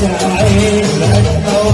شعري لك أو